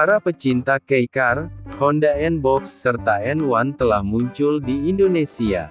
Para pecinta K-Car, Honda N-Box serta N1 telah muncul di Indonesia.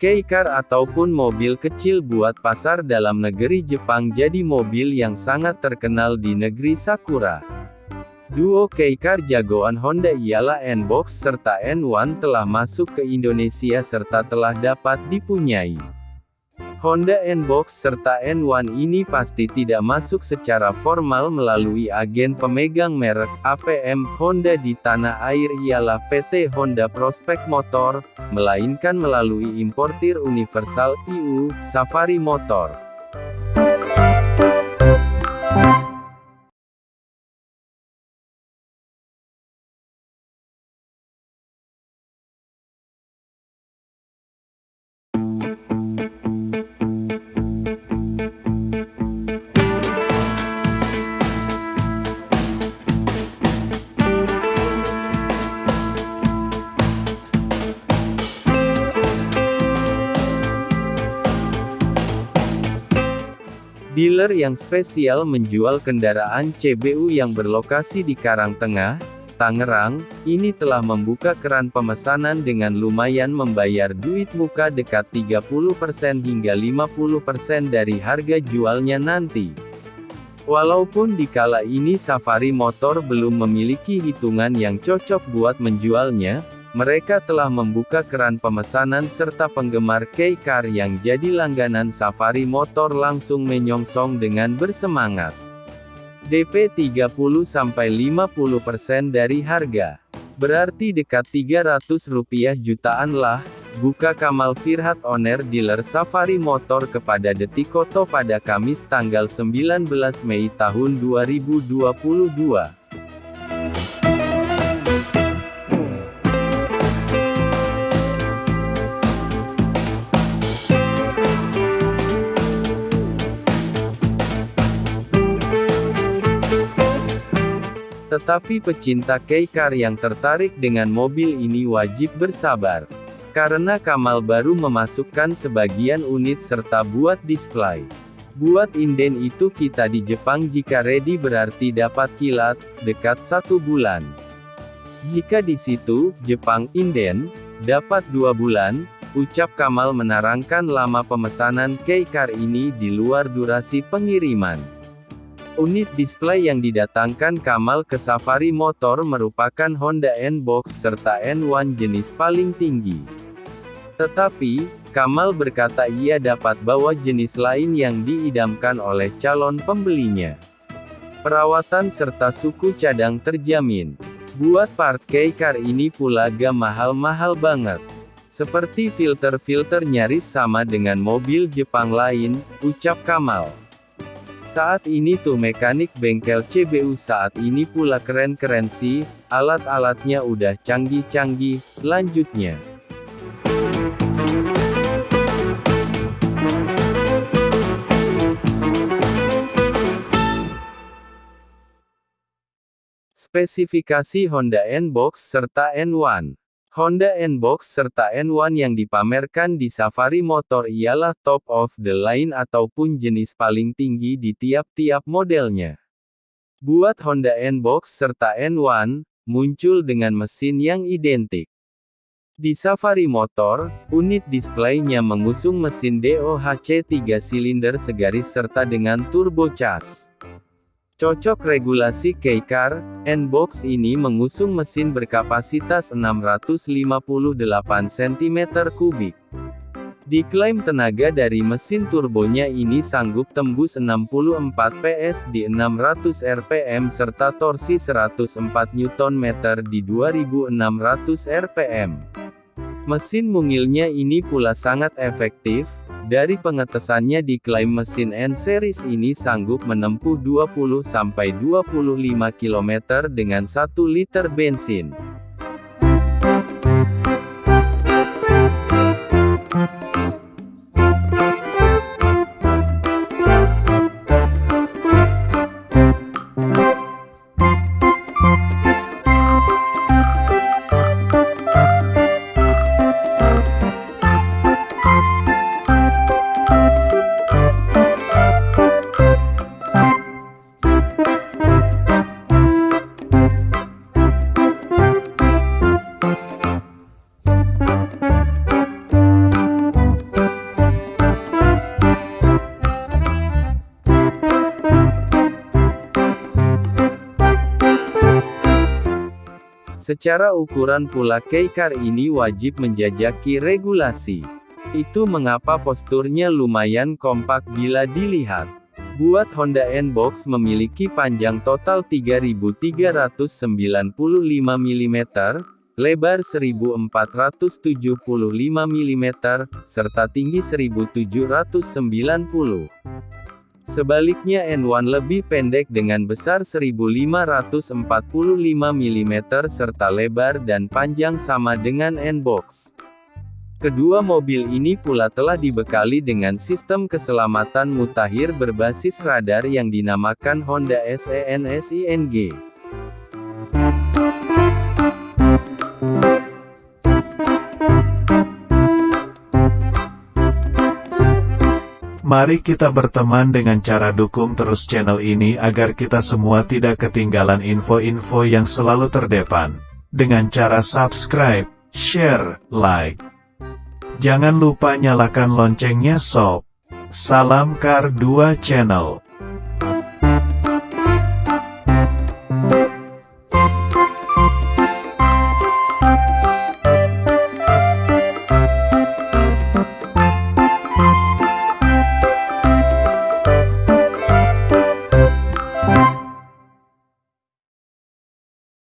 K-Car ataupun mobil kecil buat pasar dalam negeri Jepang jadi mobil yang sangat terkenal di negeri Sakura. Duo K-Car jagoan Honda ialah N-Box serta N1 telah masuk ke Indonesia serta telah dapat dipunyai. Honda N-Box serta N1 ini pasti tidak masuk secara formal melalui agen pemegang merek APM Honda di tanah air ialah PT Honda Prospect Motor, melainkan melalui importir universal EU, Safari Motor. Dealer yang spesial menjual kendaraan CBU yang berlokasi di Karangtengah, Tangerang, ini telah membuka keran pemesanan dengan lumayan membayar duit muka dekat 30% hingga 50% dari harga jualnya nanti. Walaupun di kala ini Safari Motor belum memiliki hitungan yang cocok buat menjualnya, mereka telah membuka keran pemesanan serta penggemar K-Car yang jadi langganan Safari Motor langsung menyongsong dengan bersemangat. DP 30-50% dari harga. Berarti dekat 300 rupiah jutaan lah, buka Kamal Firhat Owner Dealer Safari Motor kepada Detikoto pada Kamis tanggal 19 Mei tahun 2022. Tetapi pecinta K-Car yang tertarik dengan mobil ini wajib bersabar. Karena Kamal baru memasukkan sebagian unit serta buat display. Buat inden itu kita di Jepang jika ready berarti dapat kilat, dekat satu bulan. Jika di situ, Jepang inden, dapat dua bulan, ucap Kamal menerangkan lama pemesanan K-Car ini di luar durasi pengiriman. Unit display yang didatangkan Kamal ke Safari Motor merupakan Honda N-Box serta N1 jenis paling tinggi. Tetapi, Kamal berkata ia dapat bawa jenis lain yang diidamkan oleh calon pembelinya. Perawatan serta suku cadang terjamin. Buat part K-Car ini pula gak mahal-mahal banget. Seperti filter-filter nyaris sama dengan mobil Jepang lain, ucap Kamal. Saat ini tuh mekanik bengkel CBU saat ini pula keren-keren sih, alat-alatnya udah canggih-canggih, lanjutnya. Spesifikasi Honda N-Box serta N1 Honda N-Box serta N1 yang dipamerkan di Safari Motor ialah top of the line ataupun jenis paling tinggi di tiap-tiap modelnya. Buat Honda N-Box serta N1, muncul dengan mesin yang identik. Di Safari Motor, unit displaynya mengusung mesin DOHC 3 silinder segaris serta dengan turbocharged. Cocok regulasi K-Car, N-Box ini mengusung mesin berkapasitas 658 cm3. Diklaim tenaga dari mesin turbonya ini sanggup tembus 64 PS di 600 rpm serta torsi 104 Nm di 2600 rpm. Mesin mungilnya ini pula sangat efektif, dari pengetesannya diklaim mesin N-Series ini sanggup menempuh 20-25 km dengan 1 liter bensin. Secara ukuran pula K-Car ini wajib menjajaki regulasi. Itu mengapa posturnya lumayan kompak bila dilihat. Buat Honda N-Box memiliki panjang total 3395 mm, lebar 1475 mm, serta tinggi 1790. Sebaliknya N1 lebih pendek dengan besar 1545 mm serta lebar dan panjang sama dengan N-Box. Kedua mobil ini pula telah dibekali dengan sistem keselamatan mutakhir berbasis radar yang dinamakan Honda SENSING. Mari kita berteman dengan cara dukung terus channel ini agar kita semua tidak ketinggalan info-info yang selalu terdepan. Dengan cara subscribe, share, like. Jangan lupa nyalakan loncengnya sob. Salam Kar 2 Channel.